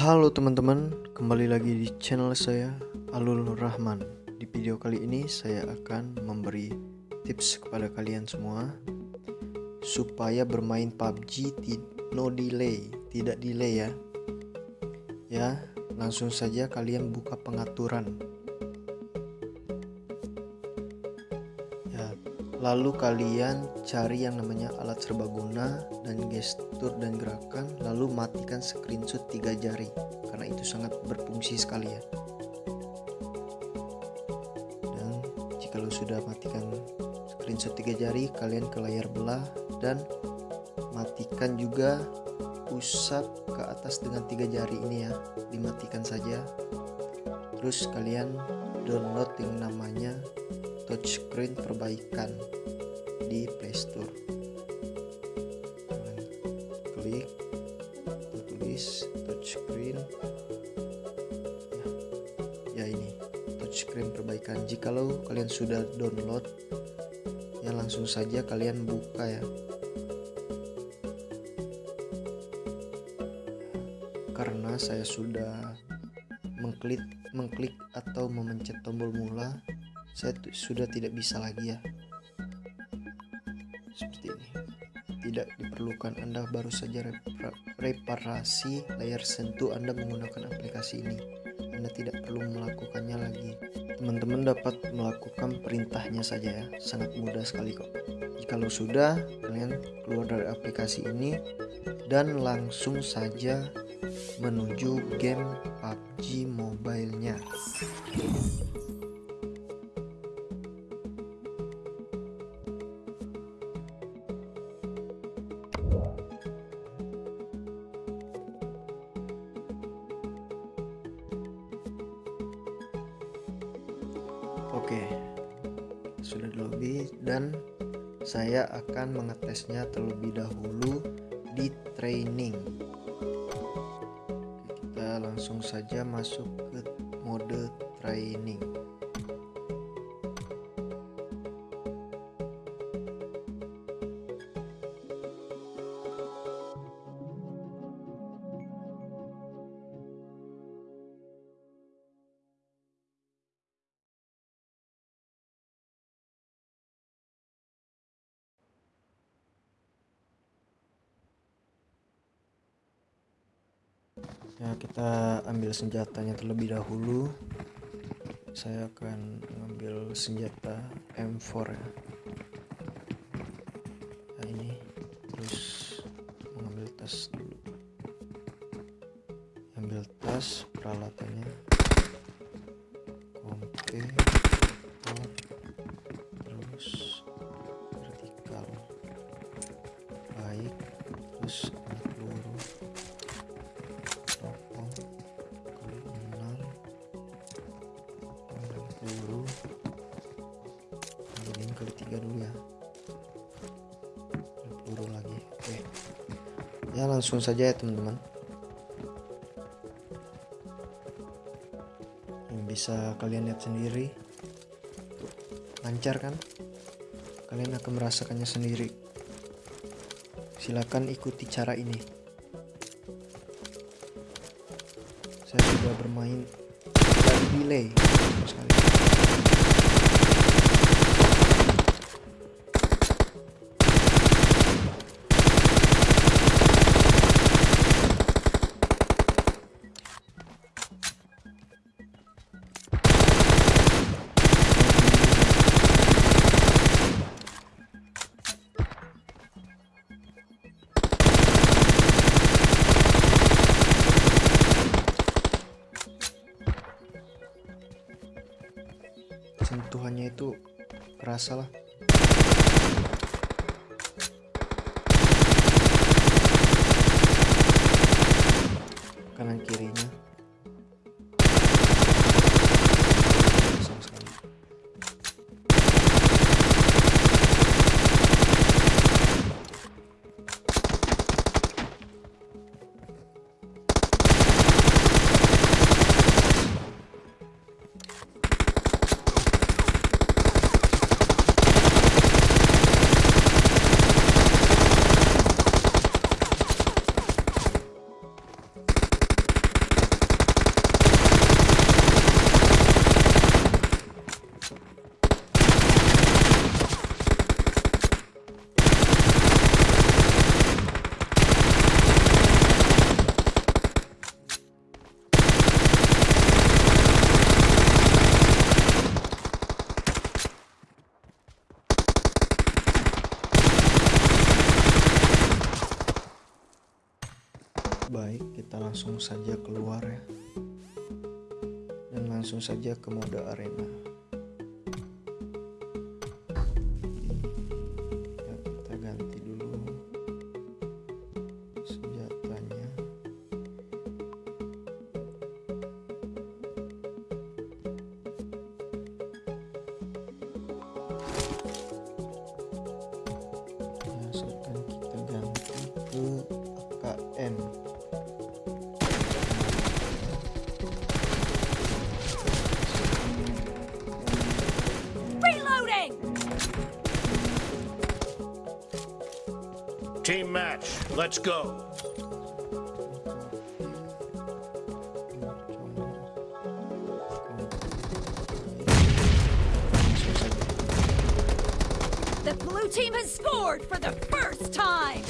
Halo teman-teman, kembali lagi di channel saya Alul Rahman. Di video kali ini saya akan memberi tips kepada kalian semua supaya bermain PUBG no delay, tidak delay ya. Ya, langsung saja kalian buka pengaturan. Lalu kalian cari yang namanya alat serbaguna dan gestur dan gerakan lalu matikan screenshot tiga jari karena itu sangat berfungsi sekali ya. Dan jika lo sudah matikan screenshot tiga jari kalian ke layar belah dan matikan juga usap ke atas dengan tiga jari ini ya. Dimatikan saja. Terus kalian download yang namanya touchscreen perbaikan di Playstore klik tulis touchscreen. Ya, ya ini touchscreen perbaikan. Jikalau kalian sudah download ya langsung saja kalian buka ya. Karena saya sudah mengklik mengklik atau memencet tombol mula saya sudah tidak bisa lagi ya seperti ini. Tidak diperlukan Anda baru saja reparasi layar sentuh Anda menggunakan aplikasi ini. Anda tidak perlu melakukannya lagi. Teman-teman dapat melakukan perintahnya saja ya. Sangat mudah sekali kok. Jikalau sudah kalian keluar dari aplikasi ini dan langsung saja menuju game PUBG mobile-nya sudah lobby dan saya akan mengetesnya terlebih dahulu di training. kita langsung saja masuk ke mode training. Ya kita ambil senjatanya terlebih dahulu. Saya akan mengambil senjata M4 ya. Nah ini. Terus mengambil tas dulu. Ambil tas peralatannya. Kompe terus vertikal. Baik. Terus ya langsung saja ya teman-teman. Yang bisa kalian lihat sendiri. Lancar kan? Kalian akan merasakannya sendiri. Silakan ikuti cara ini. Saya sudah bermain. Dan delay sekali sentuhannya itu kerasa lah. Kanan kirinya Baik, kita langsung saja keluar ya. Dan langsung saja ke mode arena. Match, let's go. The blue team has scored for the first time!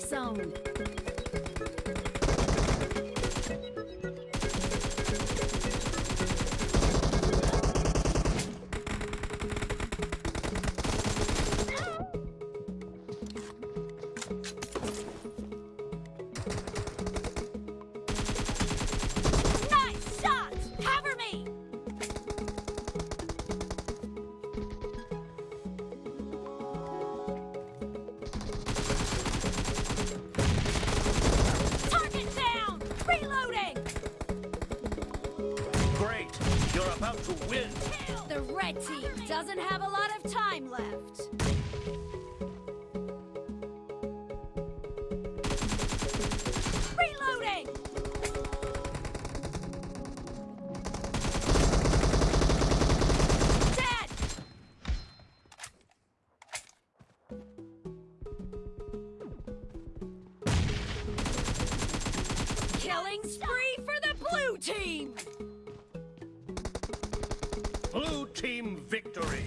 sound. To win. The red team doesn't have a lot of time left. Blue team victory!